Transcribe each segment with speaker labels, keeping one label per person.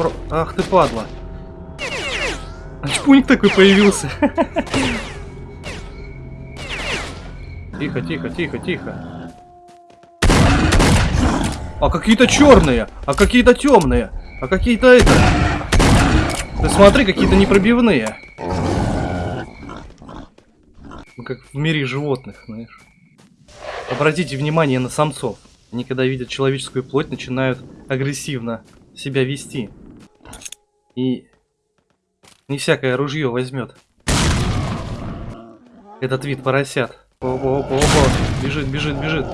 Speaker 1: про... Ах ты падла. А чпуник такой появился. Тихо, тихо, тихо, тихо. А какие-то черные, а какие-то темные, а какие-то это. Ты смотри, какие-то непробивные. Ну, как в мире животных, знаешь. Обратите внимание на самцов. Они, когда видят человеческую плоть, начинают агрессивно себя вести. И не всякое ружье возьмет. Этот вид поросят. Опа, опа, опа. Бежит, бежит, бежит.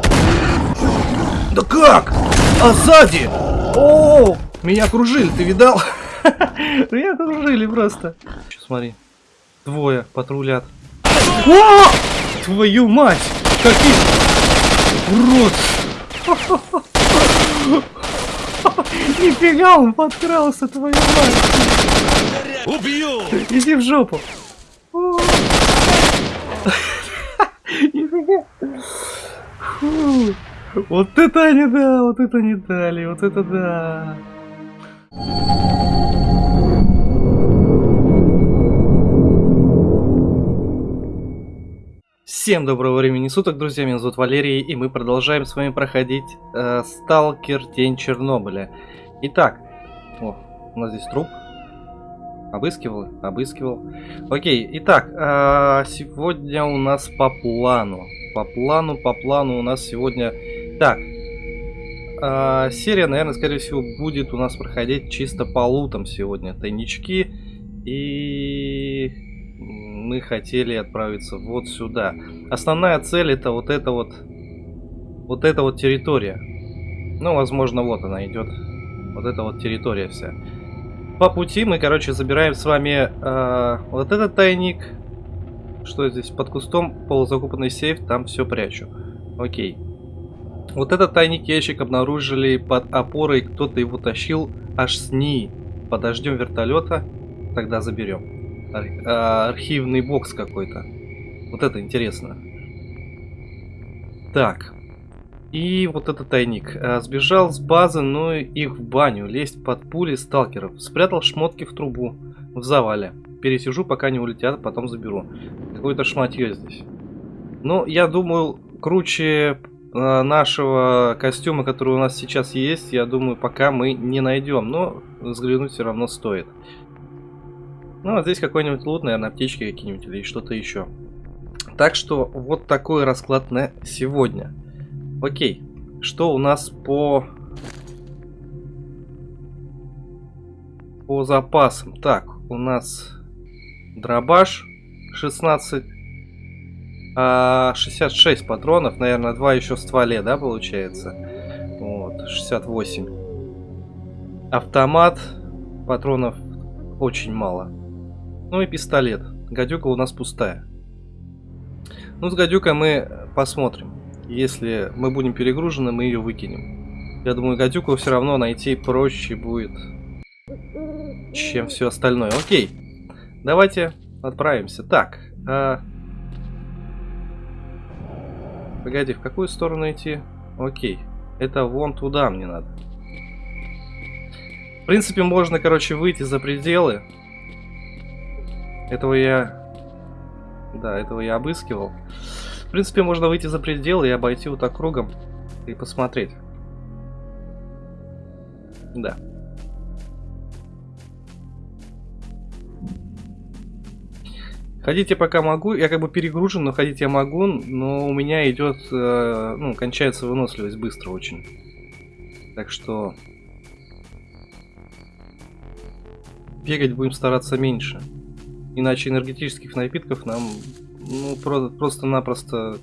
Speaker 1: Да как? А сзади? О, меня окружили, ты видал? Меня окружили просто. Сейчас смотри. Двое патрулят. О! Твою мать! Какие... Урод! Нифига он подкрался, твою мать!
Speaker 2: Убью!
Speaker 1: Иди в жопу! Нифига! Фу. Вот это они да, вот это не дали, вот это да. Всем доброго времени суток, друзья, меня зовут Валерий, и мы продолжаем с вами проходить э, Сталкер Тень Чернобыля. Итак, о, у нас здесь труп. Обыскивал, обыскивал. Окей, итак, э, сегодня у нас по плану. По плану, по плану у нас сегодня... Так, э, серия, наверное, скорее всего, будет у нас проходить чисто по лутам сегодня. Тайнички и мы хотели отправиться вот сюда. Основная цель это вот эта вот, вот эта вот территория. Ну, возможно, вот она идет. Вот эта вот территория вся. По пути мы, короче, забираем с вами э, вот этот тайник. Что здесь? Под кустом полузакупанный сейф, там все прячу. Окей. Вот этот тайник ящик обнаружили под опорой, кто-то его тащил аж с ней. Подождем вертолета, тогда заберем. Ар а, архивный бокс какой-то. Вот это интересно. Так. И вот этот тайник. А, сбежал с базы, но их в баню. Лезть под пули сталкеров. Спрятал шмотки в трубу. В завале. Пересижу, пока не улетят, потом заберу. Какое-то шматье здесь. Ну, я думаю, круче а, нашего костюма, который у нас сейчас есть, я думаю, пока мы не найдем. Но взглянуть все равно стоит. Ну, а здесь какой-нибудь лут, наверное, аптечки какие-нибудь или что-то еще. Так что вот такой расклад на сегодня. Окей, что у нас по... По запасам. Так, у нас дробаш 16... А, 66 патронов, наверное, два еще в стволе, да, получается? Вот, 68. Автомат, патронов очень мало. Ну и пистолет. Гадюка у нас пустая. Ну, с гадюкой мы посмотрим. Если мы будем перегружены, мы ее выкинем. Я думаю, гадюку все равно найти проще будет, чем все остальное. Окей. Давайте отправимся. Так. А... Погоди, в какую сторону идти? Окей. Это вон туда мне надо. В принципе, можно, короче, выйти за пределы этого я... Да, этого я обыскивал. В принципе, можно выйти за пределы и обойти вот так кругом и посмотреть. Да. Ходить я пока могу, я как бы перегружен, но ходить я могу, но у меня идет, э, ну, кончается выносливость быстро очень. Так что... Бегать будем стараться меньше. Иначе энергетических напитков нам ну, про просто-напросто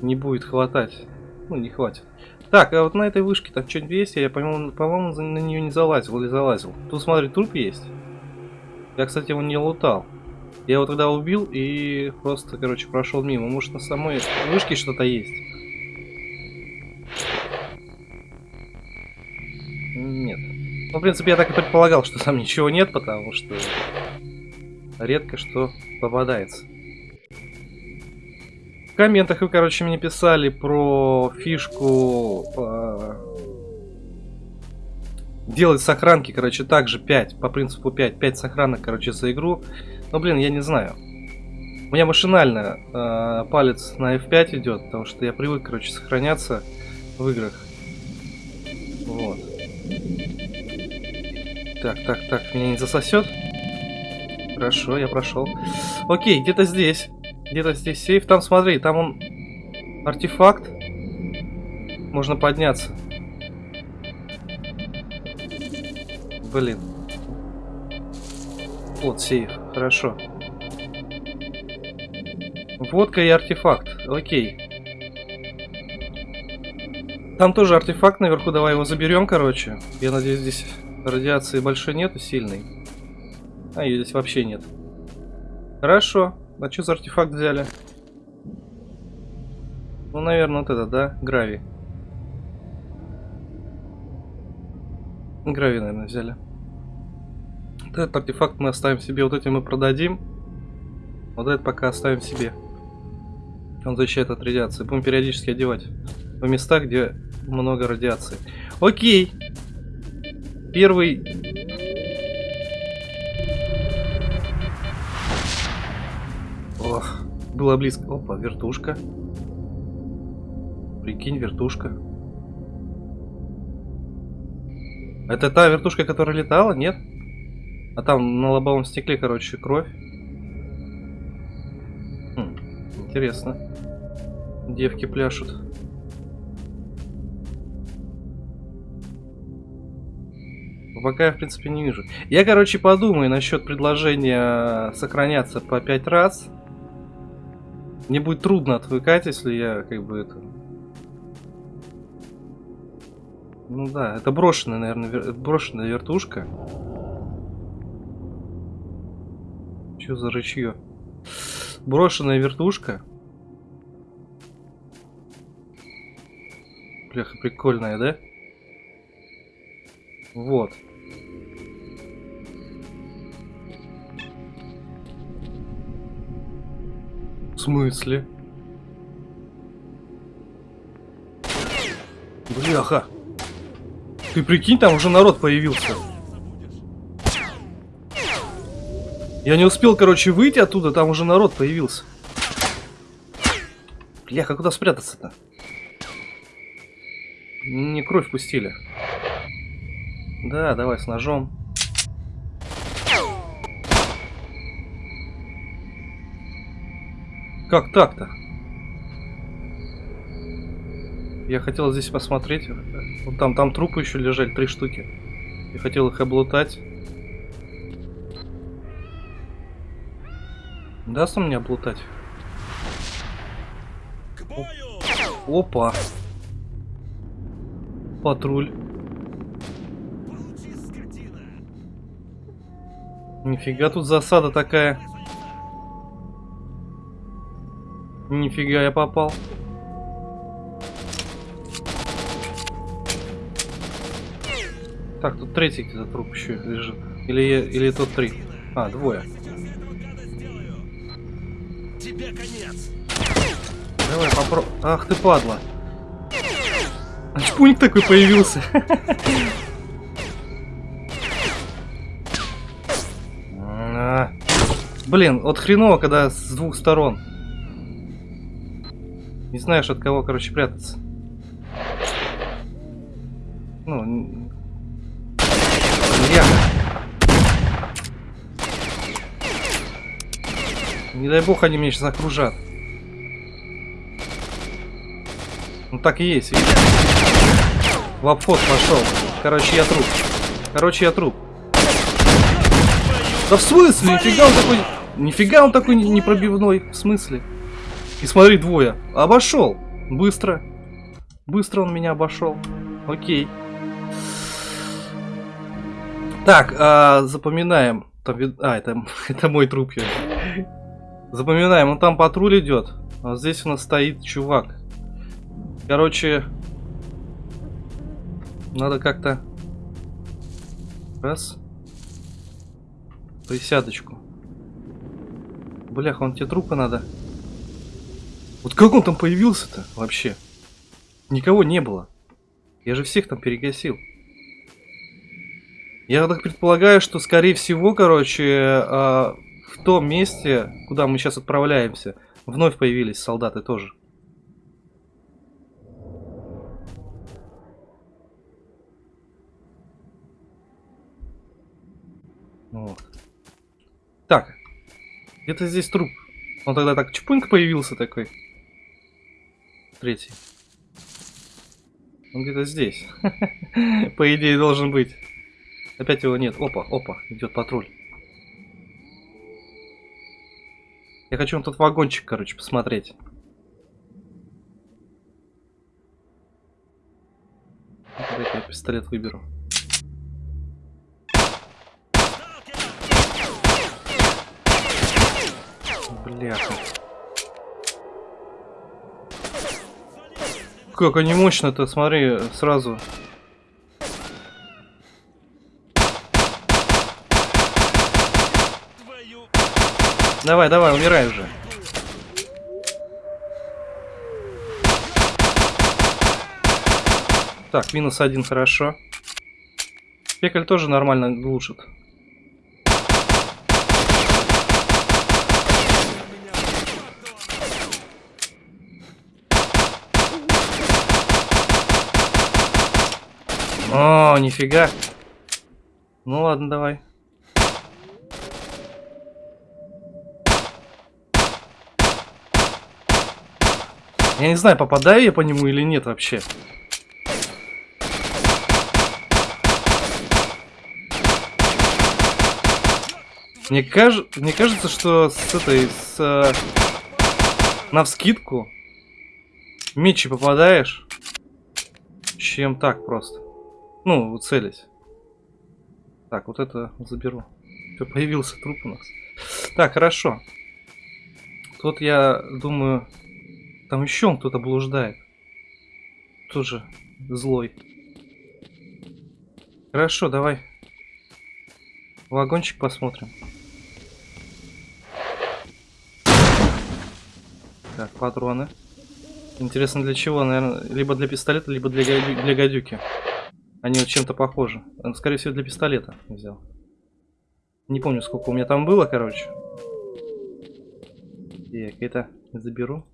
Speaker 1: не будет хватать. Ну, не хватит. Так, а вот на этой вышке там что-нибудь есть? Я, по-моему, по на нее не залазил или залазил. Тут, смотри, труп есть. Я, кстати, его не лутал. Я его тогда убил и просто, короче, прошел мимо. Может, на самой вышке что-то есть? Нет. Ну, в принципе, я так и предполагал, что там ничего нет, потому что редко что попадается. В комментах вы, короче, мне писали про фишку... Э, делать сохранки, короче, также 5, по принципу 5, 5 сохранок, короче, за игру. Но, блин, я не знаю. У меня машинально э, палец на F5 идет, потому что я привык, короче, сохраняться в играх. Вот. Так, так, так, меня не засосет? Хорошо, я прошел. Окей, где-то здесь. Где-то здесь сейф. Там, смотри, там он... Артефакт. Можно подняться. Блин. Вот сейф. Хорошо. Водка и артефакт. Окей. Там тоже артефакт наверху. Давай его заберем, короче. Я надеюсь, здесь радиации большой нету, сильной. А, ее здесь вообще нет. Хорошо. А что за артефакт взяли? Ну, наверное, вот это, да? Грави. Грави, наверное, взяли. Вот этот артефакт мы оставим себе. Вот эти мы продадим. Вот этот пока оставим себе. Он защищает от радиации. Будем периодически одевать в местах, где много радиации. Окей. Первый... было близко. Опа, вертушка. Прикинь, вертушка. Это та вертушка, которая летала, нет? А там на лобовом стекле, короче, кровь. Хм, интересно. Девки пляшут. Пока я, в принципе, не вижу. Я, короче, подумаю насчет предложения сохраняться по 5 раз. Мне будет трудно отвыкать, если я, как бы, это... Ну да, это брошенная, наверное, вер... брошенная вертушка. Что за рычье? Брошенная вертушка. Бляха, прикольная, да? Вот. Смысле? Бляха. Ты прикинь, там уже народ появился. Я не успел, короче, выйти оттуда, там уже народ появился. Бляха, куда спрятаться-то? Не кровь пустили. Да, давай с ножом. Как так-то? Я хотел здесь посмотреть. Вот там, там трупы еще лежали, три штуки. Я хотел их облутать. Даст он мне облутать? Опа. Патруль. Нифига тут засада такая. Нифига я попал. Так, тут третий где-то труп еще лежит. Или, или тот три. А, двое. Тебе конец. Давай попробуй. Ах ты падла. Чпуник такой появился. Блин, вот хреново, когда с двух сторон. Не знаешь, от кого, короче, прятаться. Ну... Я... Не дай бог, они меня сейчас окружат. Ну так и есть, видишь? В обход пошел. Короче, я труп. Короче, я труп. Да в смысле? Нифига он такой... Нифига он такой непробивной. В смысле? И смотри, двое. Обошел. Быстро. Быстро он меня обошел. Окей. Так, а, запоминаем. Там, а, это, это мой труп. Запоминаем, он там патруль идет. А здесь у нас стоит чувак. Короче, надо как-то... Раз. Присядочку. Блях, он тебе трупы надо. Вот как он там появился-то вообще? Никого не было. Я же всех там перегасил. Я так предполагаю, что, скорее всего, короче, э, в том месте, куда мы сейчас отправляемся, вновь появились солдаты тоже. Вот. Так. Где-то здесь труп. Он тогда так чпуньк появился такой. Третий. Он где-то здесь. По идее должен быть. Опять его нет. Опа, опа, идет патруль. Я хочу на тот вагончик, короче, посмотреть. Дай-ка я пистолет выберу. Бляха. Как они мощно-то, смотри, сразу. Давай, давай, умирай уже. Так, минус один, хорошо. Пекаль тоже нормально глушит. О, нифига. Ну ладно, давай. Я не знаю, попадаю я по нему или нет вообще. Мне, каж... Мне кажется, что с этой, с... Э... На вскидку мечи попадаешь, чем так просто. Ну, целись. Так, вот это заберу. Все, появился труп у нас. Так, хорошо. Тут я думаю, там еще кто-то блуждает. Тоже злой. Хорошо, давай. Вагончик посмотрим. Так, патроны. Интересно для чего, наверное, либо для пистолета, либо для, для гадюки. Они вот чем-то похожи. Скорее всего, для пистолета взял. Не помню, сколько у меня там было, короче. Так, это заберу.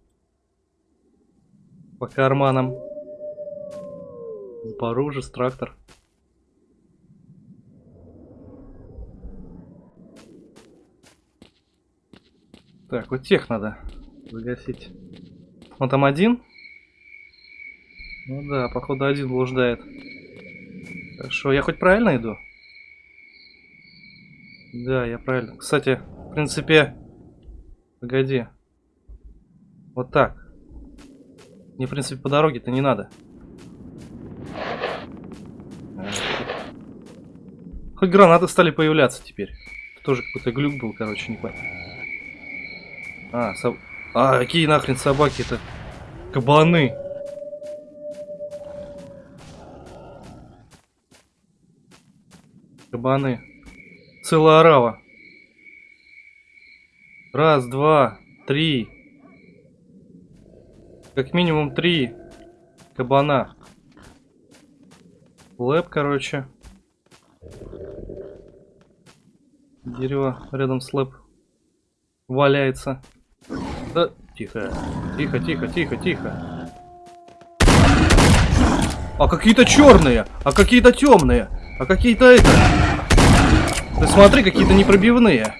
Speaker 1: По карманам. Запорожец, трактор. Так, вот тех надо загасить. Он там один? Ну да, походу один блуждает. Хорошо, я хоть правильно иду? Да, я правильно. Кстати, в принципе... Погоди. Вот так. Мне, в принципе, по дороге-то не надо. Хоть гранаты стали появляться теперь. Тоже какой-то глюк был, короче, не понял. А, соб... а какие нахрен собаки-то? Кабаны. Кабаны. Целая орава. Раз, два, три. Как минимум три кабана. Лэп, короче. Дерево рядом с лэп валяется. Да, тихо, тихо, тихо, тихо, тихо. А какие-то черные, а какие-то темные. А какие-то это... Ты смотри, какие-то непробивные.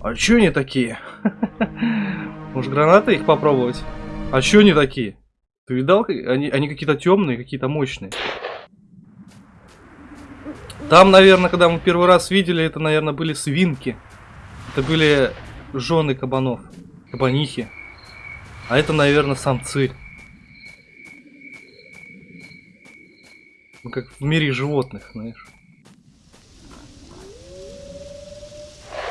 Speaker 1: А чё они такие? Может гранаты их попробовать? А чё они такие? Ты видал? Они, они какие-то темные, какие-то мощные. Там, наверное, когда мы первый раз видели, это, наверное, были свинки. Это были жены кабанов. Кабанихи. А это, наверное, самцы. Ну, как в мире животных, знаешь.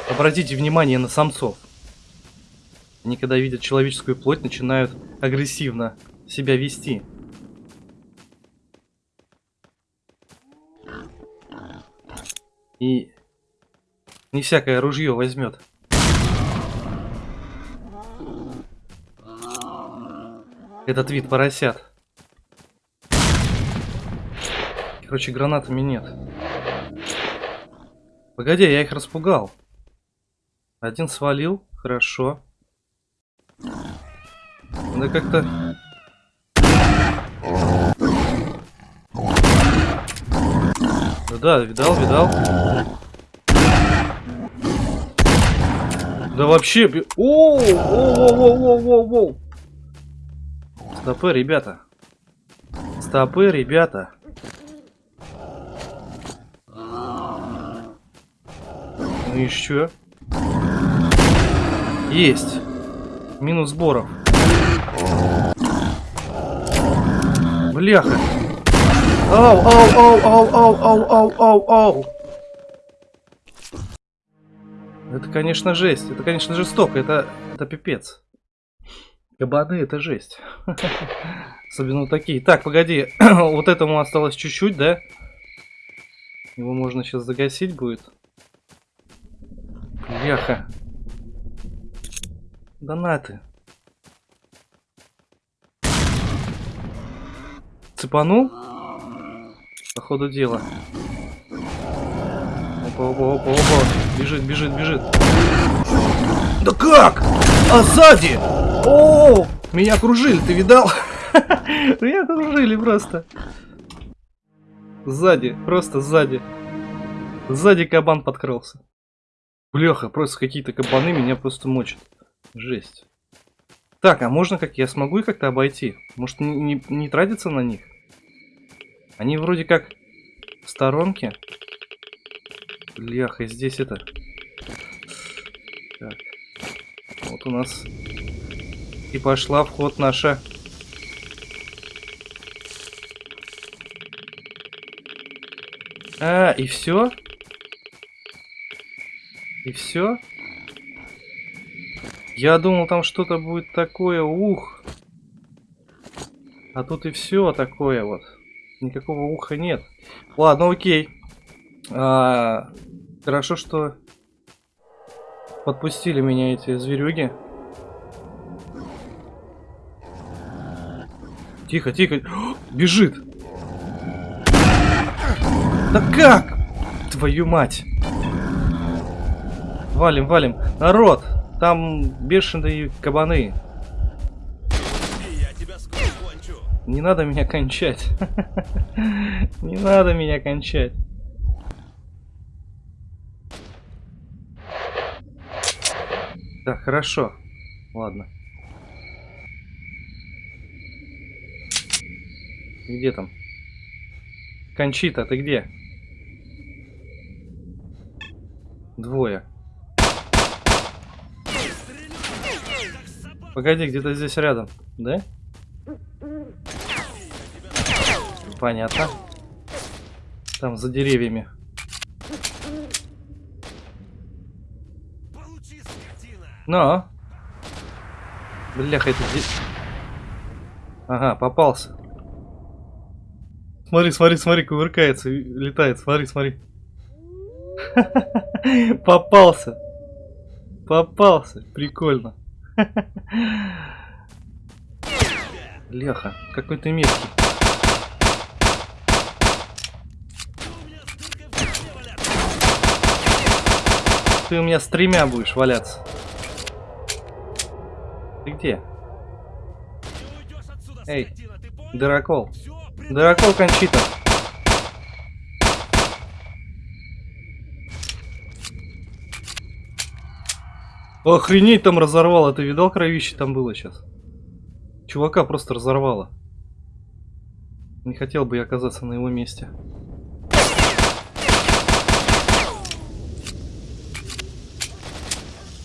Speaker 1: Обратите внимание на самцов. Они, когда видят человеческую плоть, начинают агрессивно себя вести. И не всякое ружье возьмет. Этот вид поросят. Короче, гранатами нет. Погоди, я их распугал. Один свалил, хорошо. Надо как-то... Да, видал, видал. Да вообще... О, о, о, о, о, о, о. Стопы, ребята. Стопы, ребята. Что? Есть. Минус сборов. Бляха. Ау, ау, ау, ау, ау, ау, ау, ау, ау. Это, конечно, жесть. Это, конечно, жестоко. Это, это пипец. Кабаны это жесть. Особенно такие. Так, погоди. вот этому осталось чуть-чуть, да? Его можно сейчас загасить будет. Бляха. Донаты. Цепанул? По ходу дела. Опа, опа, опа, опа. Бежит, бежит, бежит. Да как? А сзади? О, меня окружили, ты видал? Меня окружили просто. Сзади, просто сзади. Сзади кабан подкрался. Бляха, просто какие-то кабаны меня просто мочат. Жесть. Так, а можно как? Я смогу их как-то обойти? Может не, не, не тратиться на них? Они вроде как в сторонке. Бляха, здесь это... Так. Вот у нас и пошла вход наша. А, и все? И все? Я думал, там что-то будет такое, ух. А тут и все такое вот. Никакого уха нет. Ладно, окей. А, хорошо, что подпустили меня эти зверюги. Тихо, тихо. Бежит. Да как? Твою мать. Валим, валим. Народ, там бешеные кабаны. Не надо меня кончать. Не надо меня кончать. Так, хорошо. Ладно. Где там? Кончита, ты где? Двое. Погоди, где-то здесь рядом, да? Понятно. Там за деревьями. Но. Бляха, это здесь... Ага, попался. Смотри, смотри, смотри, кувыркается, летает. Смотри, смотри. Попался. Попался. Прикольно. Леха, какой ты мерзкий. Ты у меня с тремя будешь валяться. Ты где? Эй, дырокол. Дырокол Кончита. Охренеть там разорвало. Ты видал кровище там было сейчас? Чувака просто разорвало. Не хотел бы я оказаться на его месте.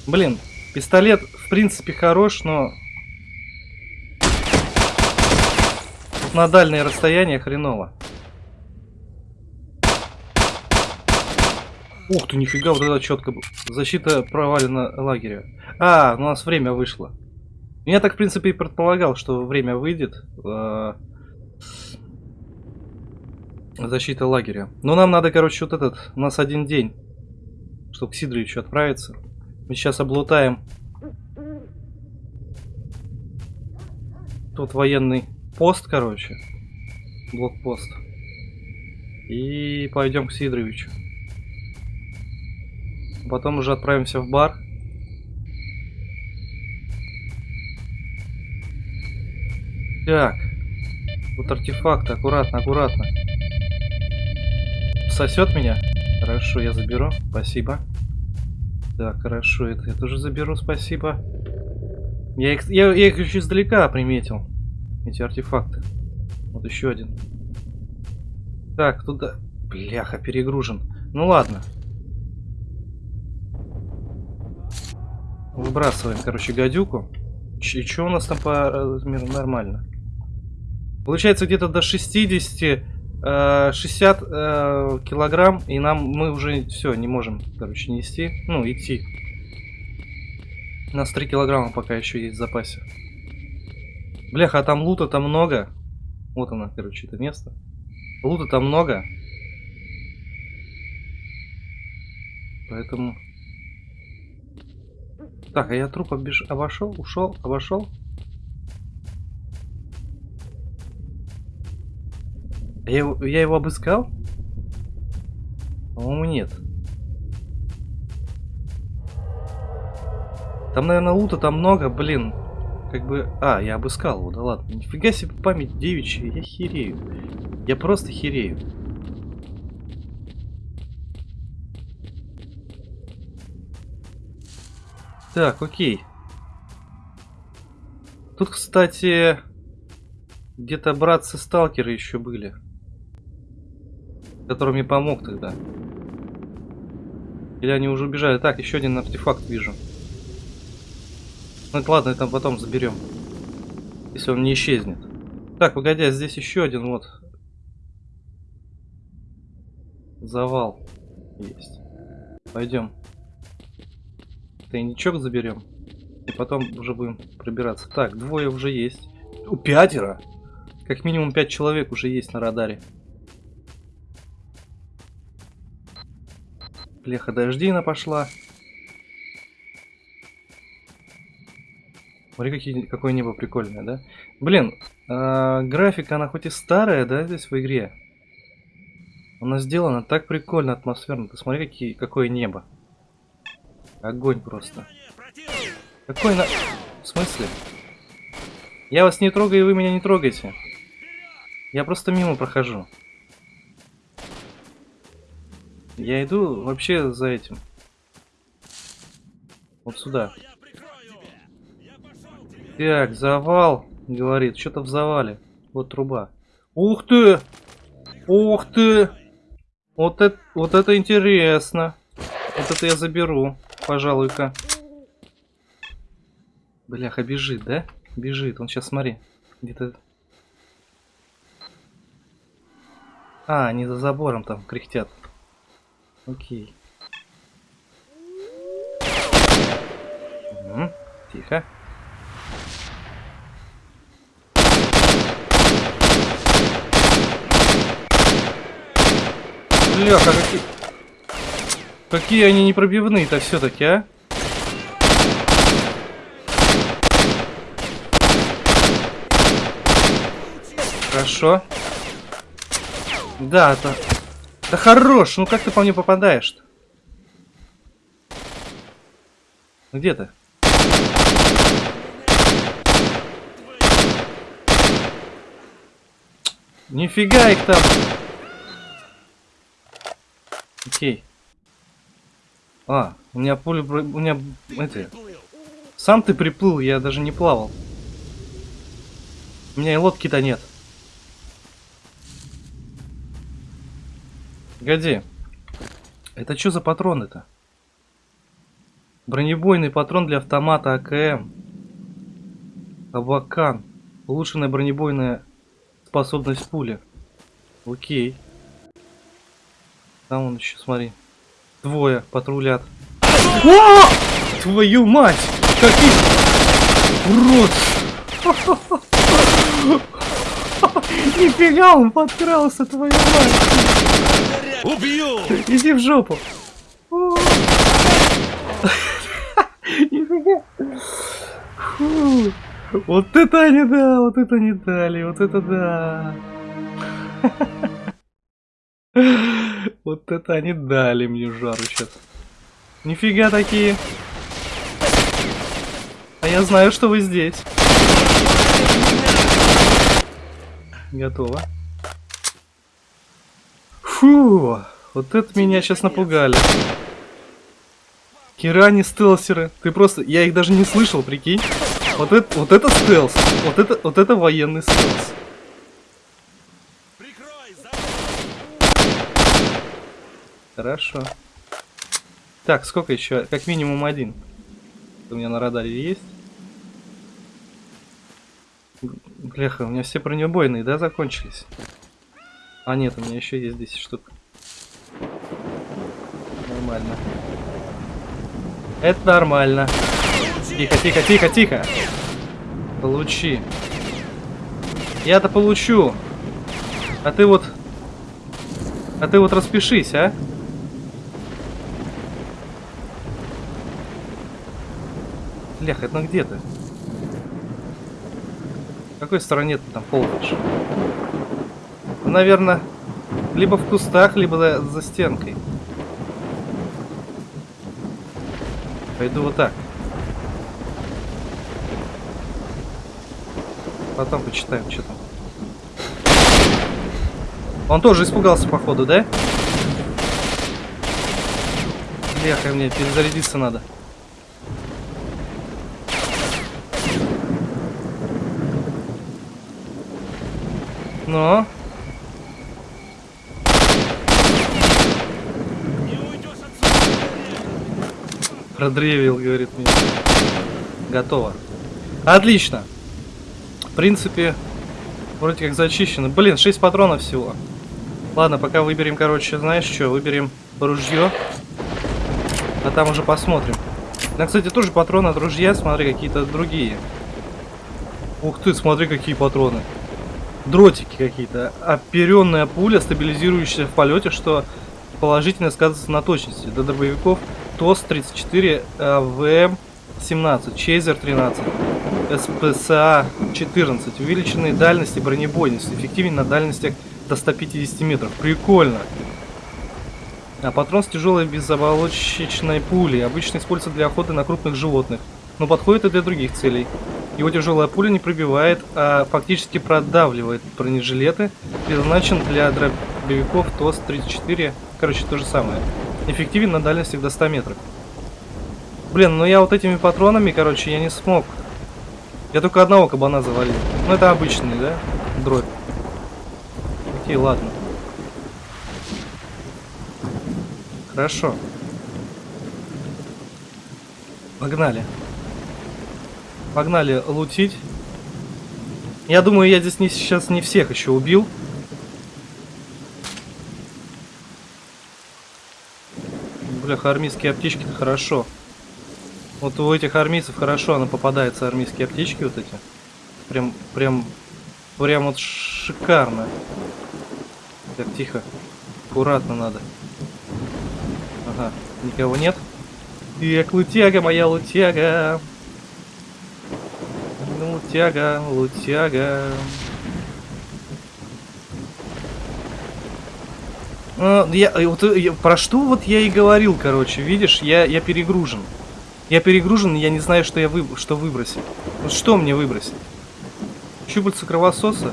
Speaker 1: Блин, пистолет в принципе хорош, но на дальнее расстояние хреново. Ух ты, нифига, вот это четко. Защита провалена лагеря. А, у нас время вышло. Я так, в принципе, и предполагал, что время выйдет. Э защита лагеря. Но нам надо, короче, вот этот. У нас один день. Чтобы к Сидоровичу отправиться. Мы сейчас облутаем. Тут военный пост, короче. Блокпост. И пойдем к Сидоровичу. Потом уже отправимся в бар. Так. Вот артефакты. Аккуратно, аккуратно. Сосет меня? Хорошо, я заберу. Спасибо. Так, хорошо, это я тоже заберу, спасибо. Я их, я, я их еще издалека приметил. Эти артефакты. Вот еще один. Так, туда... Бляха, перегружен. Ну ладно. Выбрасываем, короче, гадюку. И что у нас там по размеру? Нормально. Получается где-то до 60, э, 60 э, килограмм, и нам мы уже все не можем, короче, нести, ну идти. У нас 3 килограмма пока еще есть в запасе. Бляха, а там лута там много. Вот она, короче, это место. Лута там много. Поэтому... Так, а я труп обеж... обошел, ушел, обошел. Я его, я его обыскал? По-моему, нет. Там, наверное, лута там много, блин. Как бы... А, я обыскал его, да ладно. Нифига себе память девичья, я херею. Я просто херею. Так, окей. Тут, кстати, где-то братцы-сталкеры еще были который мне помог тогда. Или они уже убежали? Так, еще один артефакт вижу. Ну это ладно, это потом заберем. Если он не исчезнет. Так, погоди, а здесь еще один вот. Завал есть. Пойдем. Тайничок заберем. И потом уже будем пробираться. Так, двое уже есть. У пятеро. Как минимум пять человек уже есть на радаре. Леха дождина пошла. Смотри, какие, какое небо прикольное, да? Блин, э, графика, она хоть и старая, да, здесь в игре. Она сделана так прикольно, атмосферно. Ты смотри, какие, какое небо. Огонь просто. Какой на... В смысле? Я вас не трогаю, и вы меня не трогаете. Я просто мимо прохожу. Я иду вообще за этим. Вот сюда. Так, завал, говорит. Что-то в завале. Вот труба. Ух ты! Ух ты! Вот это, вот это интересно. Вот это я заберу, пожалуй-ка. Бляха, бежит, да? Бежит. Он сейчас, смотри, где-то... А, они за забором там кряхтят. Окей. Угу. Тихо. Бляха, какие... Какие они непробивные-то все-таки, а? Хорошо. Да, это да хорош, ну как ты по мне попадаешь-то? Где ты? Нифига их там. Окей. А, у меня пуля... У меня... Это... Сам ты приплыл, я даже не плавал. У меня и лодки-то нет. Погоди. Это что за патроны-то? Бронебойный патрон для автомата АКМ. Абакан. Улучшенная бронебойная способность пули. Окей. Там он еще, смотри. Двое патрулят. О! Твою мать! Какие... Урод! Нифига он подкрался, твою мать! Убью! Иди в жопу. Вот это они да, вот это не дали, вот это да. Вот это они дали мне жару сейчас. Нифига такие. А я знаю, что вы здесь. Готово. Фу, вот это меня сейчас напугали. Кирани стелсеры. Ты просто... Я их даже не слышал, прикинь. Вот это, вот это стелс. Вот это, вот это военный стелс. Хорошо. Так, сколько еще? Как минимум один. У меня на радаре есть. Бляха, у меня все бронебойные, да, закончились? А нет, у меня еще есть 10 штук. Нормально. Это нормально. Тихо, тихо, тихо, тихо. Получи. Я-то получу. А ты вот... А ты вот распишись, а? Блях, это где ты? В какой стороне ты там ползаешь? Ну, наверное, либо в кустах, либо за стенкой. Пойду вот так. Потом почитаем, что там. Он тоже испугался, походу, да? Бляха, мне перезарядиться надо. Но. Продревил, говорит мне. Готово. Отлично. В принципе, вроде как зачищено. Блин, 6 патронов всего. Ладно, пока выберем, короче, знаешь что, выберем ружье. А там уже посмотрим. На, кстати, тоже патроны от ружья, смотри, какие-то другие. Ух ты, смотри, какие патроны дротики какие-то. Оперенная пуля, стабилизирующаяся в полете, что положительно сказывается на точности. До дробовиков ТОС-34, АВМ-17, Чейзер-13, СПСА-14. Увеличенные дальности бронебойности. Эффективнее на дальностях до 150 метров. Прикольно. А патрон с тяжелой безоболочечной пулей. Обычно используется для охоты на крупных животных. Но подходит и для других целей. Его тяжелая пуля не пробивает, а фактически продавливает бронежилеты. Предназначен для дробовиков ТОС-34. Короче, то же самое. Эффективен на дальности до 100 метров. Блин, ну я вот этими патронами, короче, я не смог. Я только одного кабана завалил. Ну это обычный, да? Дробь. Окей, ладно. Хорошо. Погнали. Погнали лутить. Я думаю, я здесь не, сейчас не всех еще убил. Бляха, армейские аптечки-то хорошо. Вот у этих армейцев хорошо она попадается, армейские аптечки вот эти. Прям, прям, прям вот шикарно. Так, тихо. Аккуратно надо. Ага, никого нет. Эх, лутяга моя, лутяга. Лутяга, лутяга. А, я, вот, я, про что вот я и говорил, короче, видишь, я, я перегружен. Я перегружен, я не знаю, что я вы, что выбросить. Вот что мне выбросить? Щупальца кровососа?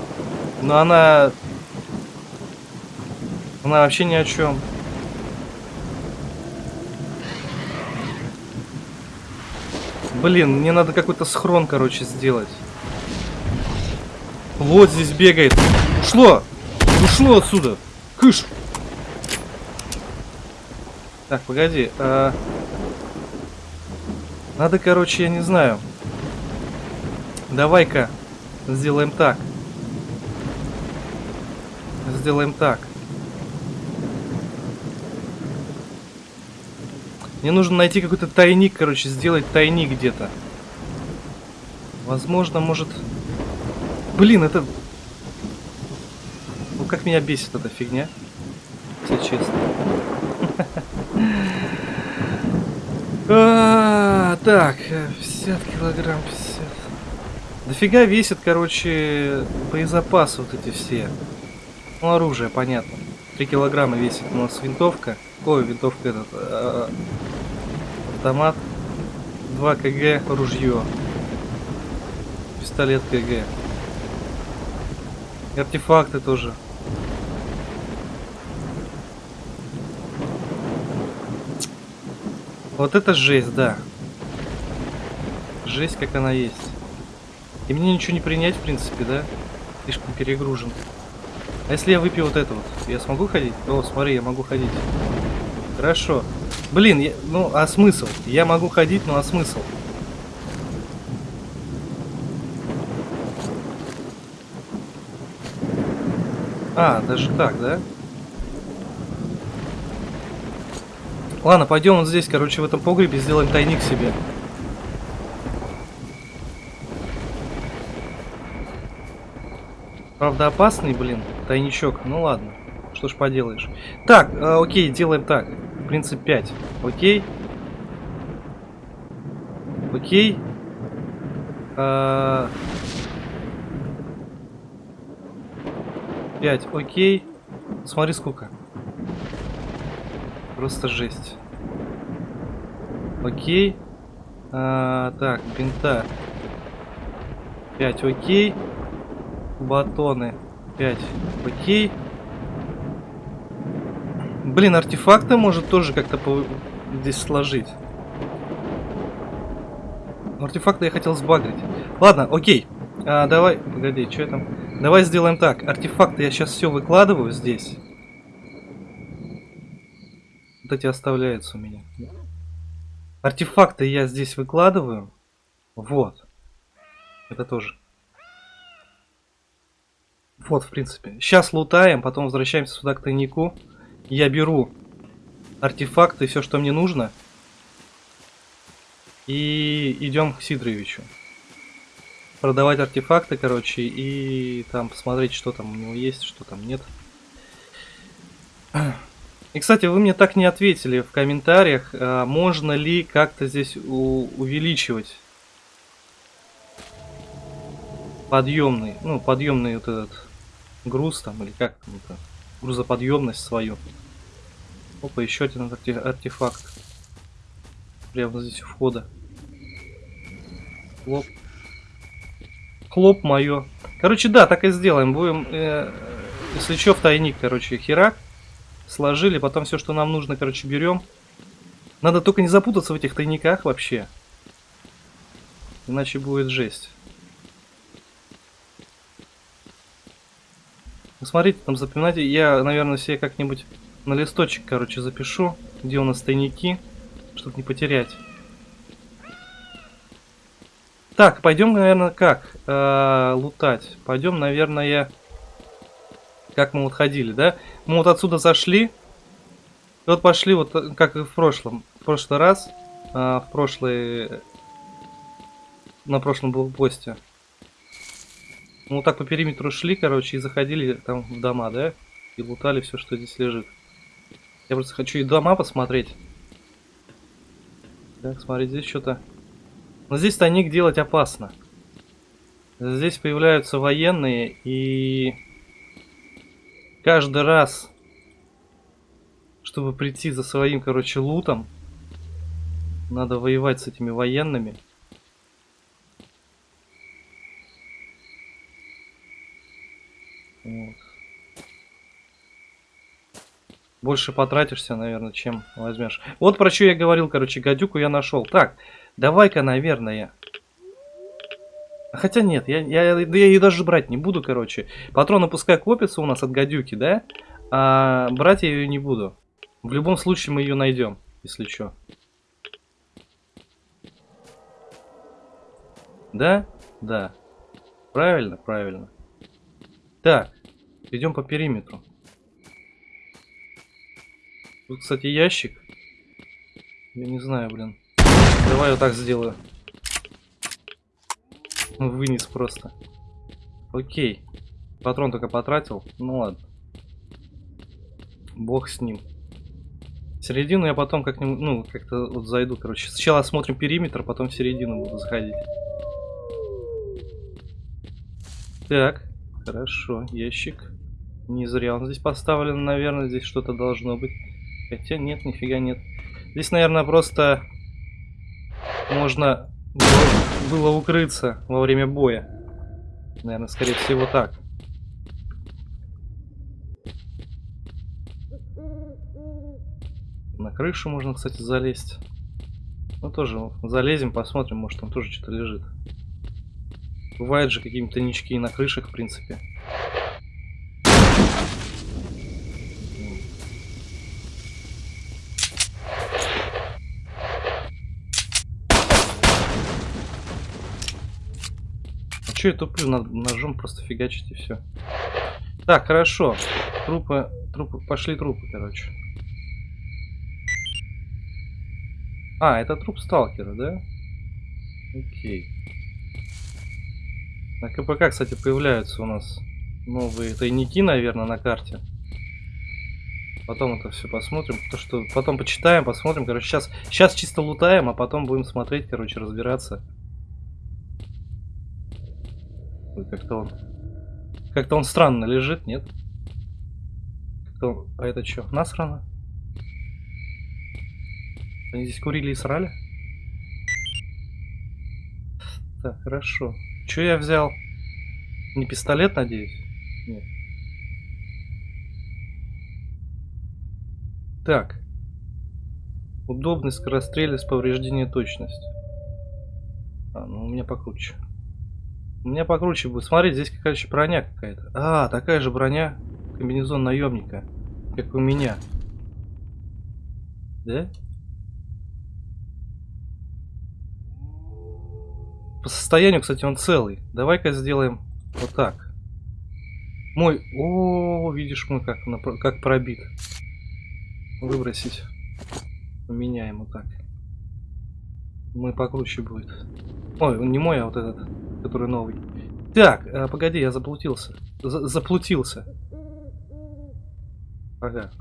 Speaker 1: Но она... Она вообще ни о чем. Блин, мне надо какой-то схрон, короче, сделать. Вот здесь бегает. Ушло! Ушло отсюда! Кыш! Так, погоди. А... Надо, короче, я не знаю. Давай-ка сделаем так. Сделаем так. Мне нужно найти какой-то тайник, короче, сделать тайник где-то. Возможно, может... Блин, это... Ну, как меня бесит эта фигня. Если честно. А, так, 50 килограмм, 50. Дофига весит, короче, боезапасы вот эти все. Ну, оружие, понятно. 3 килограмма весит у нас винтовка. Ой, винтовка этот. Автомат. 2 кг ружье. Пистолет КГ. И артефакты тоже. Вот это жесть, да. Жесть, как она есть. И мне ничего не принять, в принципе, да? Слишком перегружен. А если я выпью вот это вот, я смогу ходить? О, смотри, я могу ходить. Хорошо. Блин, я, ну а смысл? Я могу ходить, ну а смысл? А, даже так, да? Ладно, пойдем вот здесь, короче, в этом погребе сделаем тайник себе. Правда опасный, блин, тайничок. Ну ладно, что ж поделаешь. Так, э, окей, делаем так. Принцип 5. Окей. Окей. Э, 5. Окей. Смотри сколько. Просто жесть. Окей. А, так, бинта. 5. Окей батоны 5 окей блин артефакты может тоже как-то по... здесь сложить. Артефакты я хотел сбагрить. Ладно окей. А, давай погоди что там? Давай сделаем так. Артефакты я сейчас все выкладываю здесь. Вот эти оставляются у меня. Артефакты я здесь выкладываю. Вот. Это тоже. Вот, в принципе. Сейчас лутаем, потом возвращаемся сюда к тайнику. Я беру артефакты, все, что мне нужно. И идем к Сидоровичу. Продавать артефакты, короче, и там посмотреть, что там у него есть, что там нет. И, кстати, вы мне так не ответили в комментариях, а можно ли как-то здесь увеличивать подъемный, ну, подъемный вот этот груз там, или как там это, грузоподъемность свою. Опа, еще один артефакт. Прямо здесь у входа. Хлоп. Хлоп мое. Короче, да, так и сделаем. Будем, э, если что, в тайник, короче, херак. Сложили, потом все, что нам нужно, короче, берем. Надо только не запутаться в этих тайниках вообще. Иначе будет жесть. Ну, смотрите, там запоминайте. Я, наверное, себе как-нибудь на листочек, короче, запишу, где у нас тайники, чтобы не потерять. Так, пойдем, наверное, как э, лутать? Пойдем, наверное, как мы вот ходили, да? Мы вот отсюда зашли. И вот пошли, вот как и в прошлом. В прошлый раз, э, в прошлый... На прошлом блокпосте. Мы вот так по периметру шли, короче, и заходили там в дома, да? И лутали все, что здесь лежит. Я просто хочу и дома посмотреть. Так, смотри, здесь что-то... Но здесь тайник делать опасно. Здесь появляются военные, и... Каждый раз, чтобы прийти за своим, короче, лутом, надо воевать с этими военными. Вот. Больше потратишься, наверное, чем возьмешь. Вот про что я говорил, короче, гадюку я нашел. Так, давай-ка, наверное. Хотя нет, я, я, я ее даже брать не буду, короче. Патроны пускай копятся у нас от гадюки, да? А брать я ее не буду. В любом случае мы ее найдем, если что. Да? Да. Правильно, правильно. Так, идем по периметру. Тут, кстати, ящик. Я не знаю, блин. Давай вот так сделаю. Вынес просто. Окей. Патрон только потратил. Ну ладно. Бог с ним. середину я потом как-нибудь, ну, как-то вот зайду, короче. Сначала осмотрим периметр, потом в середину буду заходить. Так. Хорошо, ящик. Не зря он здесь поставлен, наверное, здесь что-то должно быть. Хотя нет, нифига нет. Здесь, наверное, просто можно было, укрыться во время боя. Наверное, скорее всего так. На крышу можно, кстати, залезть. Ну, тоже залезем, посмотрим, может там тоже что-то лежит. Бывают же какие-то нички на крышах, в принципе. А что я туплю? Надо ножом просто фигачить и все. Так, хорошо. Трупы, трупы, пошли трупы, короче. А, это труп сталкера, да? Окей. На КПК, кстати, появляются у нас новые тайники, наверное, на карте. Потом это все посмотрим. То, что потом почитаем, посмотрим. Короче, сейчас, сейчас чисто лутаем, а потом будем смотреть, короче, разбираться. Как-то он. Как-то он странно лежит, нет? Как-то А это что? Насрано? Они здесь курили и срали? Так, хорошо. Что я взял? Не пистолет, надеюсь? Нет. Так. Удобный скорострельный с повреждением точности. А, ну у меня покруче. У меня покруче будет. Смотрите, здесь какая-то броня какая-то. А, такая же броня. Комбинезон наемника. Как у меня. Да? По состоянию, кстати, он целый. Давай-ка сделаем вот так. Мой... О, видишь мой как, как пробит. Выбросить. Поменяем вот так. Мой покруче будет. Ой, не мой, а вот этот, который новый. Так, а, погоди, я заплутился. За заплутился. Ага.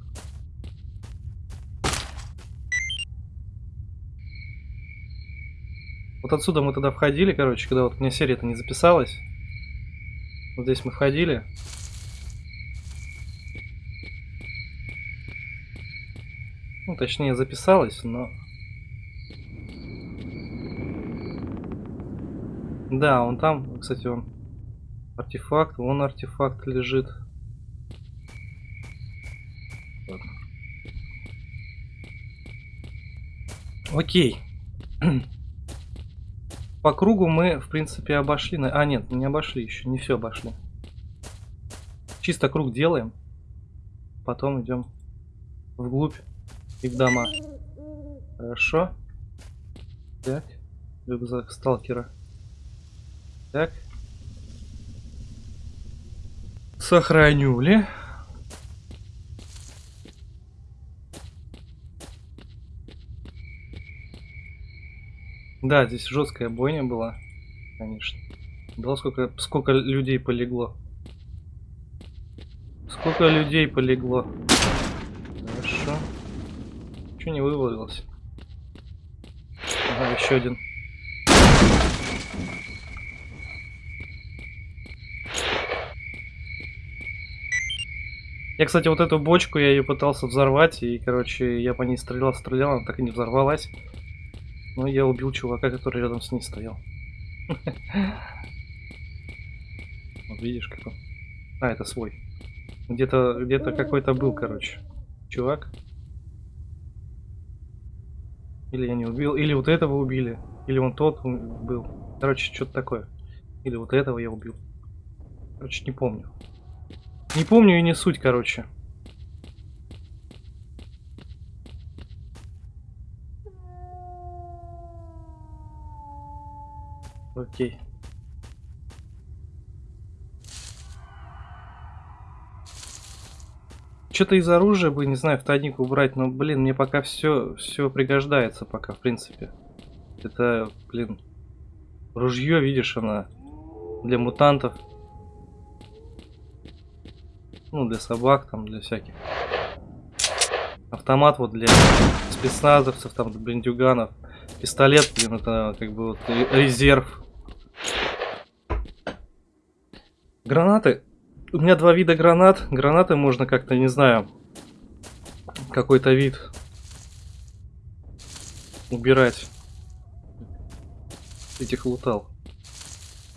Speaker 1: Отсюда мы тогда входили, короче, когда вот меня серия-то не записалась. Вот здесь мы входили. Ну, точнее, записалась, но... Да, он там, кстати, он... Артефакт, вон артефакт лежит. Окей. По кругу мы, в принципе, обошли. А, нет, не обошли еще, не все обошли. Чисто круг делаем. Потом идем вглубь и в дома. Хорошо. Так. Рюкзак сталкера. Так. Сохранюли. Да, здесь жесткая бойня была, конечно. Да, сколько, сколько людей полегло. Сколько людей полегло. Хорошо. Чего не вывалилось? Ага, еще один. Я, кстати, вот эту бочку, я ее пытался взорвать, и, короче, я по ней стрелял, стрелял, она так и не взорвалась. Ну, я убил чувака, который рядом с ней стоял. Вот видишь, как он. А, это свой. Где-то где-то какой-то был, короче. Чувак. Или я не убил, или вот этого убили. Или он тот был. Короче, что-то такое. Или вот этого я убил. Короче, не помню. Не помню и не суть, короче. Окей. Что-то из оружия бы, не знаю, в тайник убрать, но, блин, мне пока все, все пригождается пока, в принципе. Это, блин, ружье, видишь, она для мутантов. Ну, для собак, там, для всяких. Автомат вот для спецназовцев, там, для бандюганов. Пистолет, блин, это как бы вот резерв. Гранаты у меня два вида гранат. Гранаты можно как-то, не знаю, какой-то вид убирать. Этих лутал.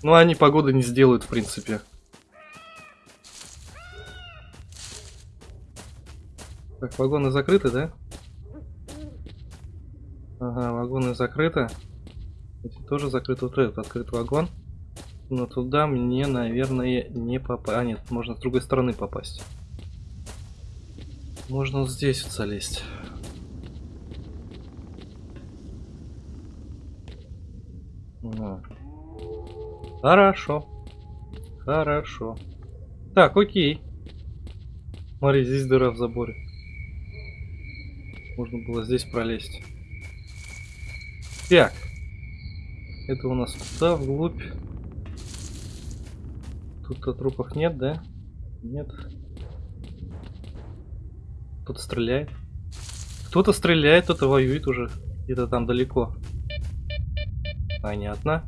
Speaker 1: Ну, они погоды не сделают, в принципе. Так, вагоны закрыты, да? Ага, вагоны закрыты. Эти тоже закрыты. Вот этот открыт вагон. Но туда мне, наверное, не попасть. А, нет, можно с другой стороны попасть. Можно вот здесь вот залезть. Ага. Хорошо. Хорошо. Так, окей. Смотри, здесь дыра в заборе. Можно было здесь пролезть. Так. Это у нас туда, вглубь. Тут-то трупов нет, да? Нет. Кто-то стреляет. Кто-то стреляет, кто-то воюет уже. Где-то там далеко. Понятно.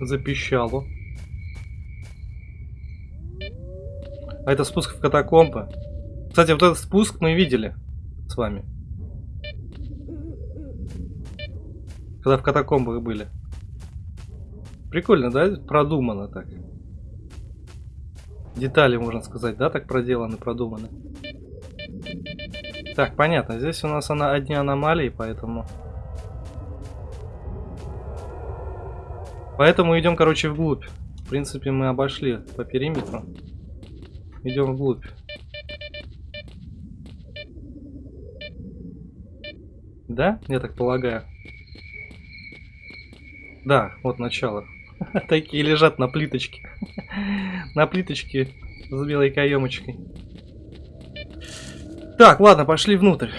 Speaker 1: Запищало. А это спуск в катакомбы. Кстати, вот этот спуск мы видели с вами. Когда в катакомбах были. Прикольно, да? Продумано так. Детали, можно сказать, да, так проделаны, продуманы. Так, понятно. Здесь у нас она одни аномалии, поэтому... Поэтому идем, короче, вглубь. В принципе, мы обошли по периметру. Идем вглубь. Да? Я так полагаю. Да, вот начало. Такие лежат на плиточке. На плиточке с белой каемочкой. Так, ладно, пошли внутрь.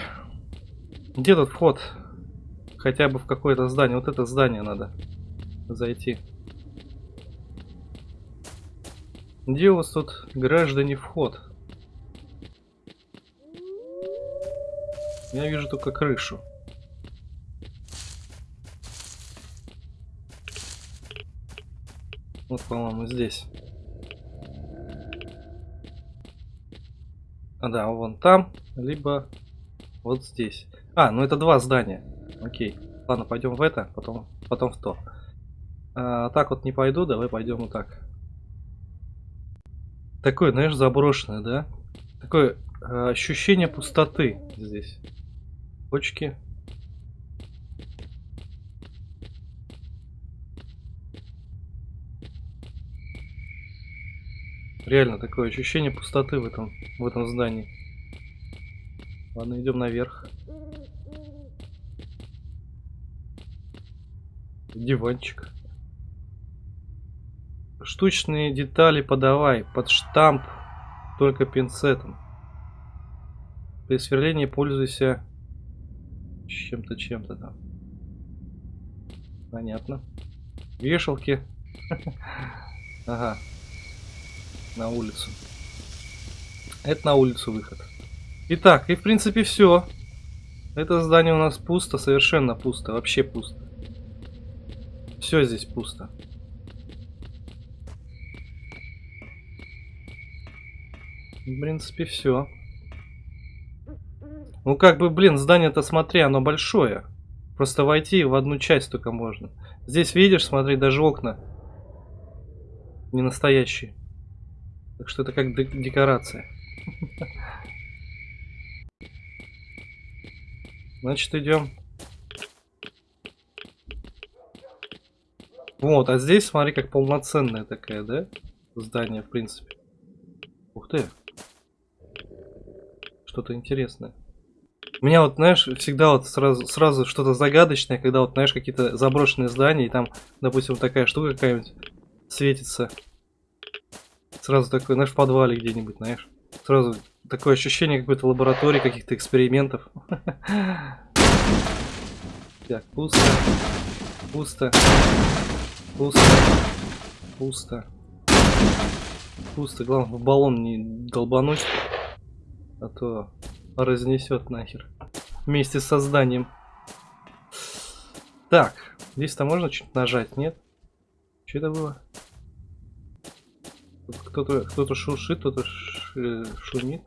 Speaker 1: Где тут вход? Хотя бы в какое-то здание. Вот это здание надо зайти. Где у вас тут, граждане, вход? Я вижу только крышу. Вот, по-моему, здесь. А, да, вон там, либо вот здесь. А, ну это два здания. Окей. Ладно, пойдем в это, потом, потом в то. А, так вот не пойду, давай пойдем вот так. Такое, знаешь, заброшенное, да? Такое э, ощущение пустоты здесь. Почки. Реально такое ощущение пустоты в этом, в этом здании. Ладно, идем наверх. Диванчик. Штучные детали подавай под штамп только пинцетом. При сверлении пользуйся чем-то, чем-то там. Понятно. Вешалки. Ага на улицу. Это на улицу выход. Итак, и в принципе все. Это здание у нас пусто, совершенно пусто, вообще пусто. Все здесь пусто. В принципе, все. Ну, как бы, блин, здание-то, смотри, оно большое. Просто войти в одну часть только можно. Здесь, видишь, смотри, даже окна не настоящие. Так что это как декорация. Значит, идем. Вот, а здесь, смотри, как полноценная такая, да? Здание, в принципе. Ух ты. Что-то интересное. У меня вот, знаешь, всегда вот сразу, сразу что-то загадочное, когда вот, знаешь, какие-то заброшенные здания, и там, допустим, вот такая штука какая-нибудь светится. Сразу такой, знаешь, в подвале где-нибудь, знаешь. Сразу такое ощущение какой-то лаборатории, каких-то экспериментов. Так, пусто. Пусто. Пусто. Пусто. Пусто. Главное, в баллон не долбануть. А то разнесет нахер. Вместе с созданием. Так, здесь-то можно что-то нажать, нет? Что это было? Кто-то кто шуршит, кто-то шумит.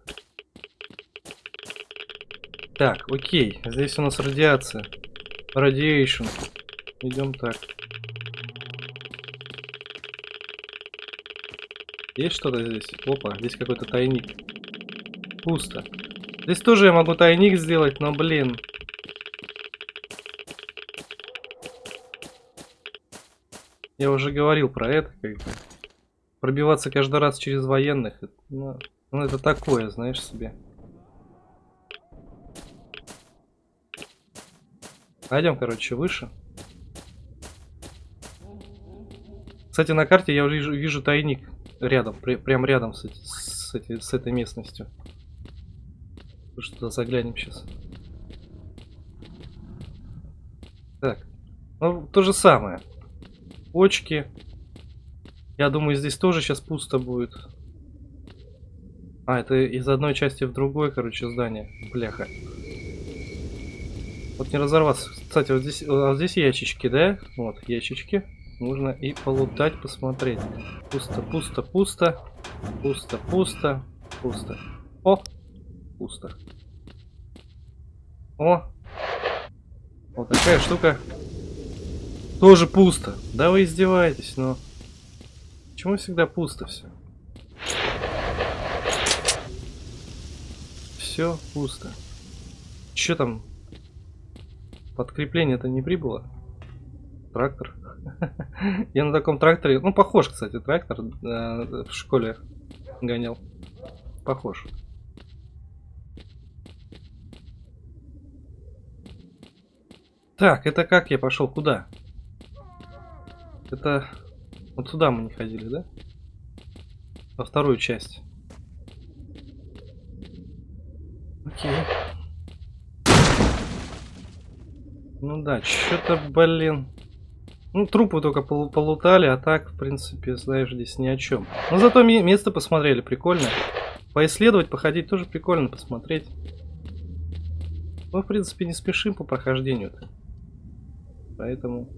Speaker 1: Так, окей. Здесь у нас радиация. Радиейшн. Идем так. Есть что-то здесь? Опа, здесь какой-то тайник. Пусто. Здесь тоже я могу тайник сделать, но, блин. Я уже говорил про это, как бы. Пробиваться каждый раз через военных, ну, ну, это такое, знаешь себе. Пойдем, короче, выше. Кстати, на карте я вижу, вижу тайник рядом, при, прям рядом с, с, с этой местностью. Что заглянем сейчас. Так, ну то же самое. Почки. Я думаю, здесь тоже сейчас пусто будет. А, это из одной части в другой, короче, здание. Бляха. Вот не разорваться. Кстати, вот здесь, а здесь ящички, да? Вот, ящички. Можно и полутать, посмотреть. Пусто, пусто, пусто. Пусто, пусто, пусто. О! Пусто. О! Вот такая штука. Тоже пусто. Да вы издеваетесь, но... Почему всегда пусто все? Все пусто. Че там? Подкрепление-то не прибыло? Трактор. Я на таком тракторе, ну похож, кстати, трактор э, в школе гонял. Похож. Так, это как я пошел? Куда? Это вот туда мы не ходили, да? Во вторую часть. Окей. Ну да, что-то, блин. Ну, трупы только пол- полутали, а так, в принципе, знаешь, здесь ни о чем. Но зато ме- место посмотрели, прикольно. Поисследовать, походить тоже прикольно посмотреть. Мы, в принципе, не спешим по прохождению-то. Поэтому...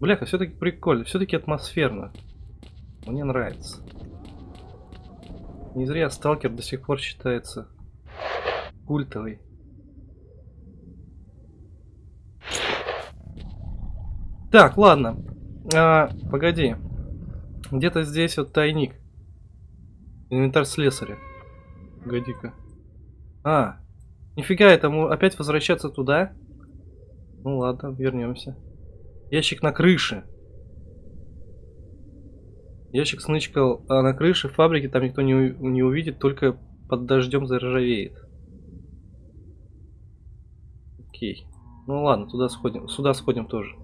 Speaker 1: Бляха, все-таки прикольно, все-таки атмосферно. Мне нравится. Не зря сталкер до сих пор считается культовый. Так, ладно. А, погоди. Где-то здесь вот тайник. Инвентарь слесаря. Погоди-ка. А, нифига, этому опять возвращаться туда? Ну ладно, вернемся. Ящик на крыше. Ящик снычкал а на крыше фабрики, там никто не, не увидит, только под дождем заржавеет. Окей. Ну ладно, туда сходим. Сюда сходим тоже.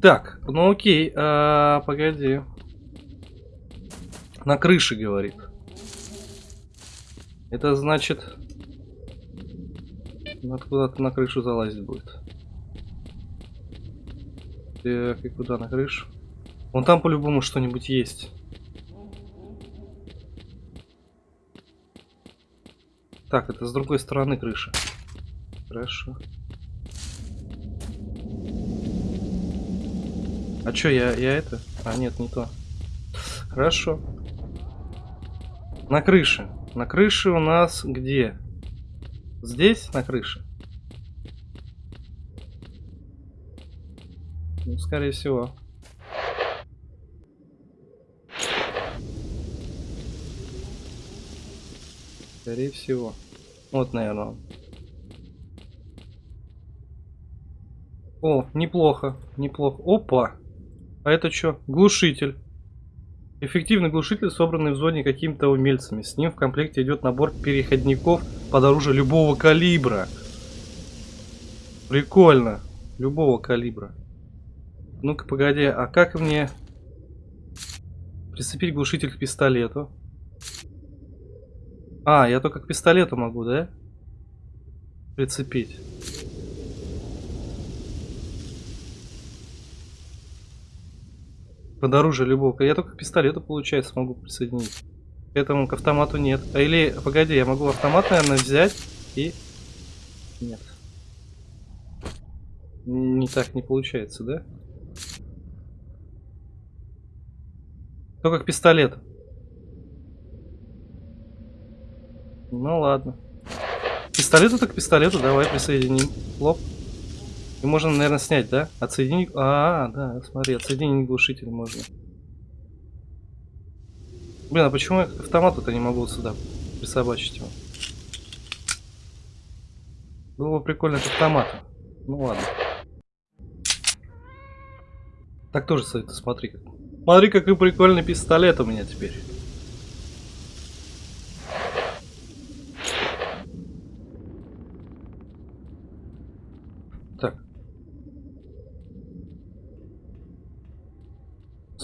Speaker 1: Так, ну окей, а, погоди. На крыше, говорит. Это значит... Надо куда-то на крышу залазить будет. Так, и куда на крышу? Вон там по-любому что-нибудь есть. Так, это с другой стороны крыши. Хорошо. А чё, я, я это? А, нет, не то. Хорошо. На крыше. На крыше у нас где? Здесь, на крыше? Ну, скорее всего. Скорее всего. Вот, наверное. О, неплохо, неплохо. Опа! А это что? Глушитель. Эффективный глушитель, собранный в зоне какими-то умельцами. С ним в комплекте идет набор переходников под оружие любого калибра. Прикольно. Любого калибра. Ну-ка, погоди, а как мне прицепить глушитель к пистолету? А, я только к пистолету могу, да? Прицепить. Под оружие любого. Я только к пистолету, получается, смогу присоединить. К этому к автомату нет. А или, погоди, я могу автомат, наверное, взять и... Нет. Не так не получается, да? То как пистолет. Ну ладно. Пистолету так пистолету, давай присоединим. Лоп. И можно, наверное, снять, да? Отсоединить. А, да, смотри, отсоединить глушитель можно. Блин, а почему я к автомату-то не могу сюда присобачить его? Было бы прикольно к автомату. Ну ладно. Так тоже стоит, смотри как. Смотри, какой прикольный пистолет у меня теперь.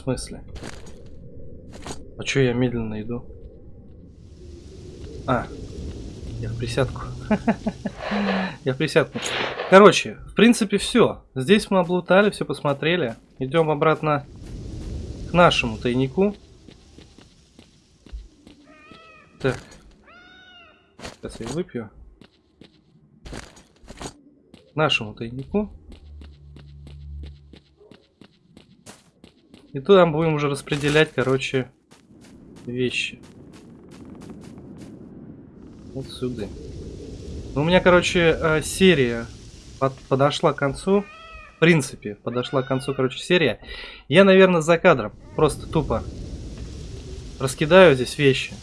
Speaker 1: Смысле? А чё я медленно иду? А, я в присядку. Я в присядку. Короче, в принципе, все. Здесь мы облутали, все посмотрели. Идем обратно к нашему тайнику. Так. Сейчас я выпью. К нашему тайнику. И туда будем уже распределять, короче, вещи. Вот сюда. Ну, у меня, короче, э, серия под, подошла к концу. В принципе, подошла к концу, короче, серия. Я, наверное, за кадром просто тупо раскидаю здесь вещи.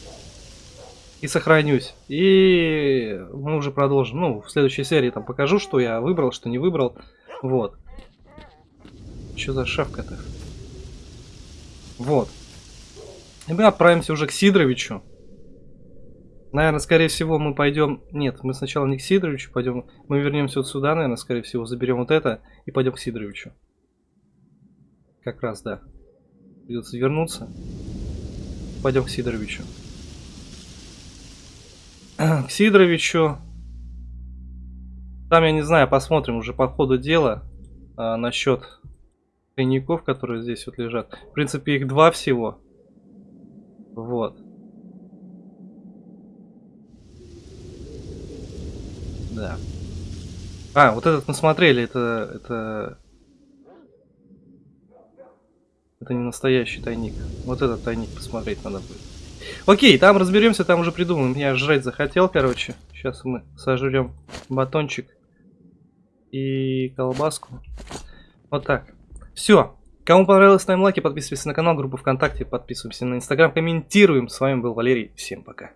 Speaker 1: И сохранюсь. И мы уже продолжим. Ну, в следующей серии там покажу, что я выбрал, что не выбрал. Вот. Что за шавка-то? Вот. И мы отправимся уже к Сидоровичу. Наверное, скорее всего, мы пойдем... Нет, мы сначала не к Сидоровичу пойдем. Мы вернемся вот сюда, наверное, скорее всего, заберем вот это и пойдем к Сидоровичу. Как раз, да. Придется вернуться. Пойдем к Сидоровичу. К Сидоровичу. Там, я не знаю, посмотрим уже по ходу дела а, насчет тайников, которые здесь вот лежат. В принципе, их два всего. Вот. Да. А, вот этот мы смотрели, это... Это, это не настоящий тайник. Вот этот тайник посмотреть надо будет. Окей, там разберемся, там уже придумаем. Я жрать захотел, короче. Сейчас мы сожрем батончик и колбаску. Вот так. Все. Кому понравилось, ставим лайки, подписывайтесь на канал, группу ВКонтакте, подписываемся на Инстаграм, комментируем. С вами был Валерий. Всем пока.